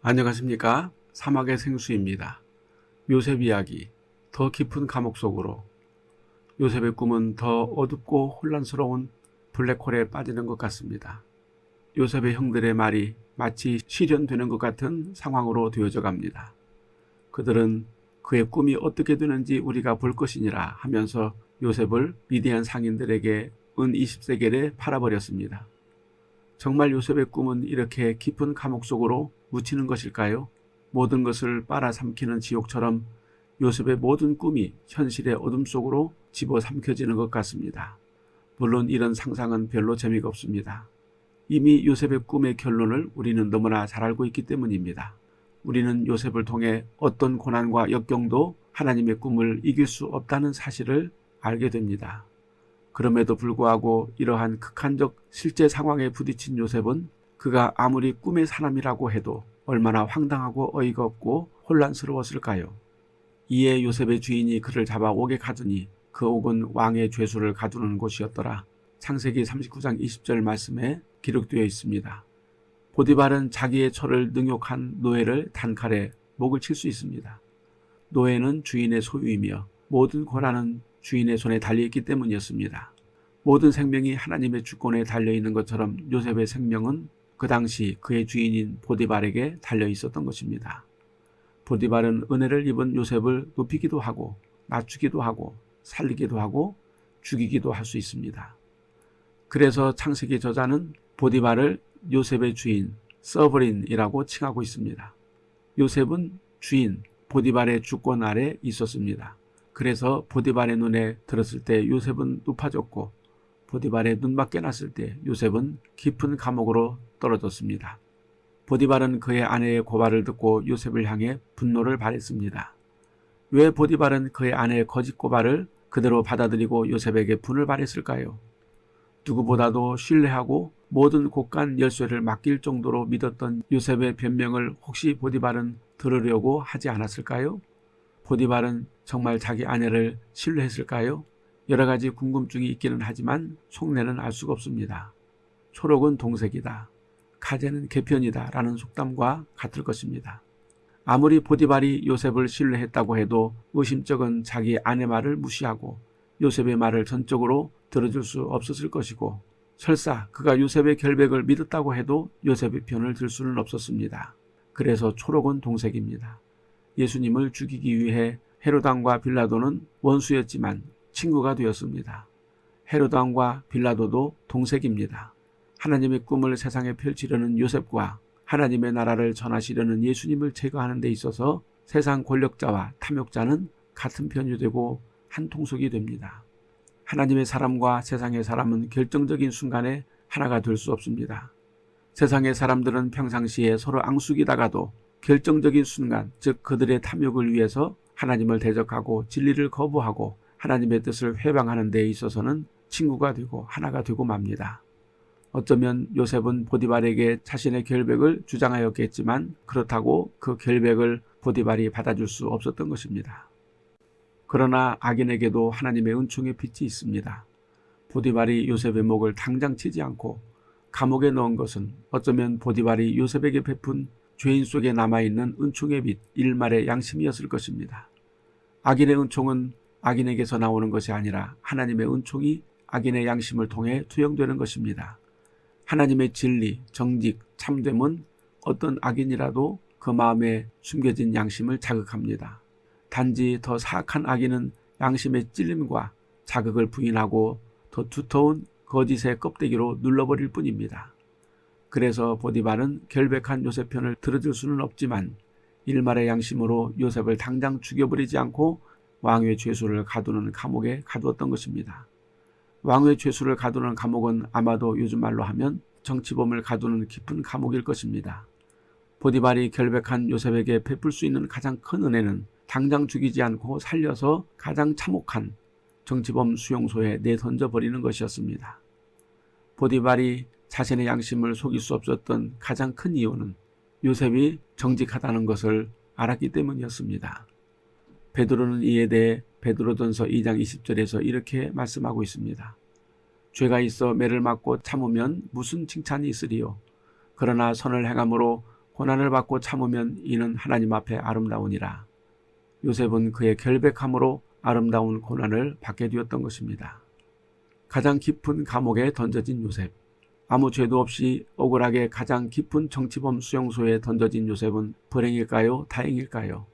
안녕하십니까 사막의 생수입니다. 요셉 이야기 더 깊은 감옥 속으로 요셉의 꿈은 더 어둡고 혼란스러운 블랙홀에 빠지는 것 같습니다. 요셉의 형들의 말이 마치 실현되는 것 같은 상황으로 되어져 갑니다. 그들은 그의 꿈이 어떻게 되는지 우리가 볼 것이니라 하면서 요셉을 미디안 상인들에게 은 20세겔에 팔아버렸습니다. 정말 요셉의 꿈은 이렇게 깊은 감옥 속으로 묻히는 것일까요? 모든 것을 빨아삼키는 지옥처럼 요셉의 모든 꿈이 현실의 어둠 속으로 집어삼켜지는 것 같습니다. 물론 이런 상상은 별로 재미가 없습니다. 이미 요셉의 꿈의 결론을 우리는 너무나 잘 알고 있기 때문입니다. 우리는 요셉을 통해 어떤 고난과 역경도 하나님의 꿈을 이길 수 없다는 사실을 알게 됩니다. 그럼에도 불구하고 이러한 극한적 실제 상황에 부딪힌 요셉은 그가 아무리 꿈의 사람이라고 해도 얼마나 황당하고 어이가 없고 혼란스러웠을까요? 이에 요셉의 주인이 그를 잡아 옥에 가두니 그 옥은 왕의 죄수를 가두는 곳이었더라. 창세기 39장 20절 말씀에 기록되어 있습니다. 보디발은 자기의 처를 능욕한 노예를 단칼에 목을 칠 수 있습니다. 노예는 주인의 소유이며 모든 권한은 주인의 손에 달려있기 때문이었습니다. 모든 생명이 하나님의 주권에 달려있는 것처럼 요셉의 생명은 그 당시 그의 주인인 보디발에게 달려 있었던 것입니다. 보디발은 은혜를 입은 요셉을 높이기도 하고 낮추기도 하고 살리기도 하고 죽이기도 할 수 있습니다. 그래서 창세기 저자는 보디발을 요셉의 주인 서브린이라고 칭하고 있습니다. 요셉은 주인 보디발의 주권 아래 있었습니다. 그래서 보디발의 눈에 들었을 때 요셉은 높아졌고 보디발의 눈밖에 났을 때 요셉은 깊은 감옥으로 떨어졌습니다. 보디발은 그의 아내의 고발을 듣고 요셉을 향해 분노를 발했습니다. 왜 보디발은 그의 아내의 거짓 고발을 그대로 받아들이고 요셉에게 분을 발했을까요? 누구보다도 신뢰하고 모든 곳간 열쇠를 맡길 정도로 믿었던 요셉의 변명을 혹시 보디발은 들으려고 하지 않았을까요? 보디발은 정말 자기 아내를 신뢰했을까요? 여러 가지 궁금증이 있기는 하지만 속내는 알 수가 없습니다. 초록은 동색이다. 가재는 개편이다 라는 속담과 같을 것입니다. 아무리 보디발이 요셉을 신뢰했다고 해도 의심쩍은 자기 아내 말을 무시하고 요셉의 말을 전적으로 들어줄 수 없었을 것이고 설사 그가 요셉의 결백을 믿었다고 해도 요셉의 편을 들 수는 없었습니다. 그래서 초록은 동색입니다. 예수님을 죽이기 위해 헤로당과 빌라도는 원수였지만 친구가 되었습니다. 헤로당과 빌라도도 동색입니다. 하나님의 꿈을 세상에 펼치려는 요셉과 하나님의 나라를 전하시려는 예수님을 제거하는 데 있어서 세상 권력자와 탐욕자는 같은 편이 되고 한 통속이 됩니다. 하나님의 사람과 세상의 사람은 결정적인 순간에 하나가 될 수 없습니다. 세상의 사람들은 평상시에 서로 앙숙이다가도 결정적인 순간 즉 그들의 탐욕을 위해서 하나님을 대적하고 진리를 거부하고 하나님의 뜻을 회방하는 데 있어서는 친구가 되고 하나가 되고 맙니다. 어쩌면 요셉은 보디발에게 자신의 결백을 주장하였겠지만 그렇다고 그 결백을 보디발이 받아줄 수 없었던 것입니다. 그러나 악인에게도 하나님의 은총의 빛이 있습니다. 보디발이 요셉의 목을 당장 치지 않고 감옥에 넣은 것은 어쩌면 보디발이 요셉에게 베푼 죄인 속에 남아있는 은총의 빛, 일말의 양심이었을 것입니다. 악인의 은총은 악인에게서 나오는 것이 아니라 하나님의 은총이 악인의 양심을 통해 투영되는 것입니다. 하나님의 진리, 정직, 참됨은 어떤 악인이라도 그 마음에 숨겨진 양심을 자극합니다. 단지 더 사악한 악인은 양심의 찔림과 자극을 부인하고 더 두터운 거짓의 껍데기로 눌러버릴 뿐입니다. 그래서 보디발은 결백한 요셉 편을 들어줄 수는 없지만 일말의 양심으로 요셉을 당장 죽여버리지 않고 왕의 죄수를 가두는 감옥에 가두었던 것입니다. 왕의 죄수를 가두는 감옥은 아마도 요즘 말로 하면 정치범을 가두는 깊은 감옥일 것입니다. 보디발이 결백한 요셉에게 베풀 수 있는 가장 큰 은혜는 당장 죽이지 않고 살려서 가장 참혹한 정치범 수용소에 내던져버리는 것이었습니다. 보디발이 자신의 양심을 속일 수 없었던 가장 큰 이유는 요셉이 정직하다는 것을 알았기 때문이었습니다. 베드로는 이에 대해 베드로전서 2장 20절에서 이렇게 말씀하고 있습니다. 죄가 있어 매를 맞고 참으면 무슨 칭찬이 있으리요. 그러나 선을 행함으로 고난을 받고 참으면 이는 하나님 앞에 아름다우니라. 요셉은 그의 결백함으로 아름다운 고난을 받게 되었던 것입니다. 가장 깊은 감옥에 던져진 요셉. 아무 죄도 없이 억울하게 가장 깊은 정치범 수용소에 던져진 요셉은 불행일까요? 다행일까요?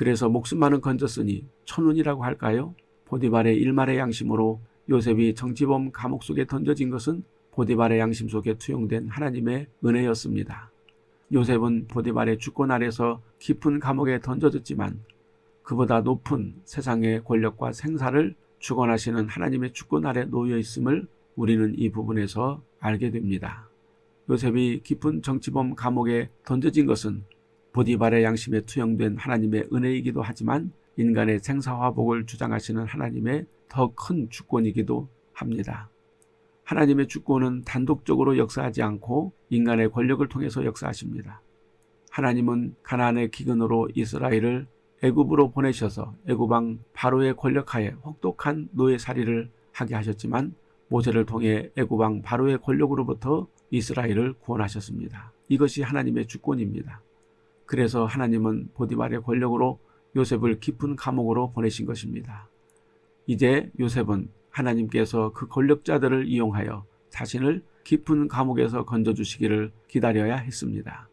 그래서 목숨만은 건졌으니 천운이라고 할까요? 보디발의 일말의 양심으로 요셉이 정치범 감옥 속에 던져진 것은 보디발의 양심 속에 투영된 하나님의 은혜였습니다. 요셉은 보디발의 주권 아래서 깊은 감옥에 던져졌지만 그보다 높은 세상의 권력과 생사를 주권하시는 하나님의 주권 아래 놓여 있음을 우리는 이 부분에서 알게 됩니다. 요셉이 깊은 정치범 감옥에 던져진 것은 보디발의 양심에 투영된 하나님의 은혜이기도 하지만 인간의 생사화복을 주장하시는 하나님의 더 큰 주권이기도 합니다. 하나님의 주권은 단독적으로 역사하지 않고 인간의 권력을 통해서 역사하십니다. 하나님은 가나안의 기근으로 이스라엘을 애굽으로 보내셔서 애굽왕 바로의 권력하에 혹독한 노예살이를 하게 하셨지만 모세를 통해 애굽왕 바로의 권력으로부터 이스라엘을 구원하셨습니다. 이것이 하나님의 주권입니다. 그래서 하나님은 보디발의 권력으로 요셉을 깊은 감옥으로 보내신 것입니다. 이제 요셉은 하나님께서 그 권력자들을 이용하여 자신을 깊은 감옥에서 건져주시기를 기다려야 했습니다.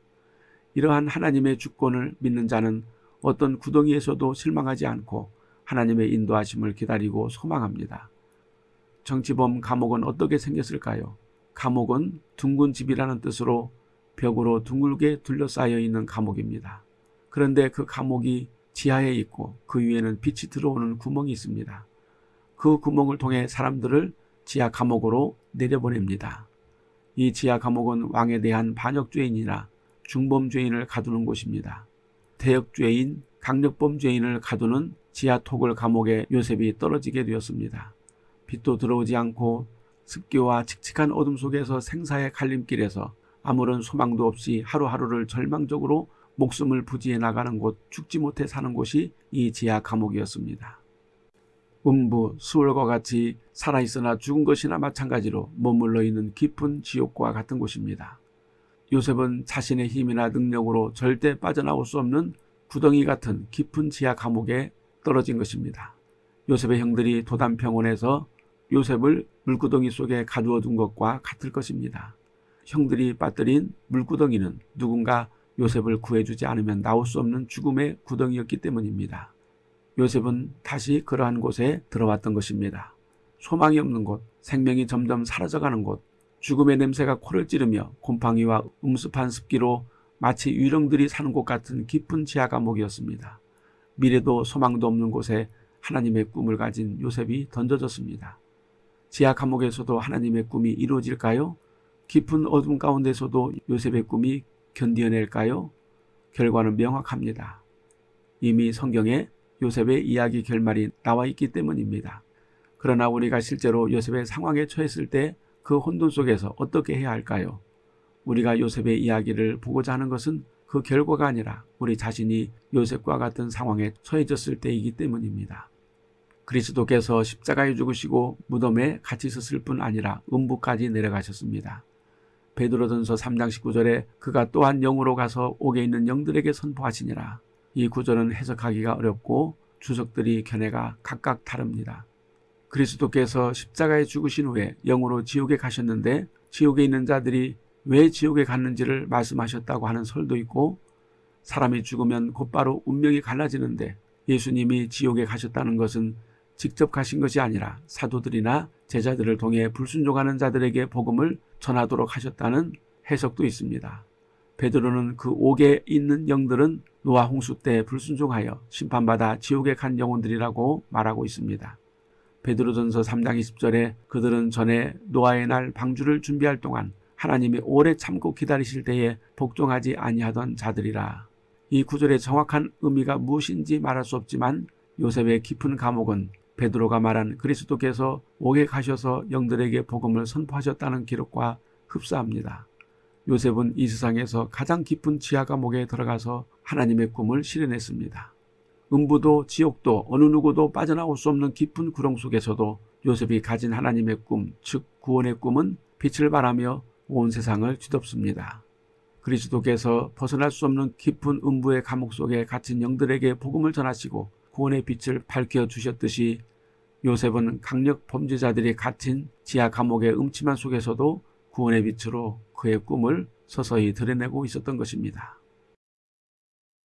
이러한 하나님의 주권을 믿는 자는 어떤 구덩이에서도 실망하지 않고 하나님의 인도하심을 기다리고 소망합니다. 정치범 감옥은 어떻게 생겼을까요? 감옥은 둥근 집이라는 뜻으로 벽으로 둥글게 둘러싸여 있는 감옥입니다. 그런데 그 감옥이 지하에 있고 그 위에는 빛이 들어오는 구멍이 있습니다. 그 구멍을 통해 사람들을 지하 감옥으로 내려보냅니다. 이 지하 감옥은 왕에 대한 반역죄인이나 중범죄인을 가두는 곳입니다. 대역죄인, 강력범죄인을 가두는 지하톡을 감옥에 요셉이 떨어지게 되었습니다. 빛도 들어오지 않고 습기와 칙칙한 어둠 속에서 생사의 갈림길에서 아무런 소망도 없이 하루하루를 절망적으로 목숨을 부지해 나가는 곳, 죽지 못해 사는 곳이 이 지하 감옥이었습니다. 음부, 수월과 같이 살아있으나 죽은 것이나 마찬가지로 머물러 있는 깊은 지옥과 같은 곳입니다. 요셉은 자신의 힘이나 능력으로 절대 빠져나올 수 없는 구덩이 같은 깊은 지하 감옥에 떨어진 것입니다. 요셉의 형들이 도단평원에서 요셉을 물구덩이 속에 가두어 둔 것과 같을 것입니다. 형들이 빠뜨린 물구덩이는 누군가 요셉을 구해주지 않으면 나올 수 없는 죽음의 구덩이였기 때문입니다. 요셉은 다시 그러한 곳에 들어왔던 것입니다. 소망이 없는 곳, 생명이 점점 사라져가는 곳, 죽음의 냄새가 코를 찌르며 곰팡이와 음습한 습기로 마치 유령들이 사는 곳 같은 깊은 지하 감옥이었습니다. 미래도 소망도 없는 곳에 하나님의 꿈을 가진 요셉이 던져졌습니다. 지하 감옥에서도 하나님의 꿈이 이루어질까요? 깊은 어둠 가운데서도 요셉의 꿈이 견디어낼까요? 결과는 명확합니다. 이미 성경에 요셉의 이야기 결말이 나와 있기 때문입니다. 그러나 우리가 실제로 요셉의 상황에 처했을 때 그 혼돈 속에서 어떻게 해야 할까요? 우리가 요셉의 이야기를 보고자 하는 것은 그 결과가 아니라 우리 자신이 요셉과 같은 상황에 처해졌을 때이기 때문입니다. 그리스도께서 십자가에 죽으시고 무덤에 같이 있었을 뿐 아니라 음부까지 내려가셨습니다. 베드로전서 3장 19절에 그가 또한 영으로 가서 옥에 있는 영들에게 선포하시니라. 이 구절은 해석하기가 어렵고 주석들이 견해가 각각 다릅니다. 그리스도께서 십자가에 죽으신 후에 영으로 지옥에 가셨는데 지옥에 있는 자들이 왜 지옥에 갔는지를 말씀하셨다고 하는 설도 있고 사람이 죽으면 곧바로 운명이 갈라지는데 예수님이 지옥에 가셨다는 것은 직접 가신 것이 아니라 사도들이나 제자들을 통해 불순종하는 자들에게 복음을 전하도록 하셨다는 해석도 있습니다. 베드로는 그 옥에 있는 영들은 노아 홍수 때 불순종하여 심판받아 지옥에 간 영혼들이라고 말하고 있습니다. 베드로전서 3장 20절에 그들은 전에 노아의 날 방주를 준비할 동안 하나님이 오래 참고 기다리실 때에 복종하지 아니하던 자들이라. 이 구절의 정확한 의미가 무엇인지 말할 수 없지만 요셉의 깊은 감옥은 베드로가 말한 그리스도께서 옥에 가셔서 영들에게 복음을 선포하셨다는 기록과 흡사합니다. 요셉은 이 세상에서 가장 깊은 지하 감옥에 들어가서 하나님의 꿈을 실현했습니다. 음부도 지옥도 어느 누구도 빠져나올 수 없는 깊은 구렁 속에서도 요셉이 가진 하나님의 꿈, 즉 구원의 꿈은 빛을 발하며 온 세상을 뒤덮습니다. 그리스도께서 벗어날 수 없는 깊은 음부의 감옥 속에 갇힌 영들에게 복음을 전하시고 구원의 빛을 밝혀 주셨듯이 요셉은 강력 범죄자들이 갇힌 지하 감옥의 음침한 속에서도 구원의 빛으로 그의 꿈을 서서히 드러내고 있었던 것입니다.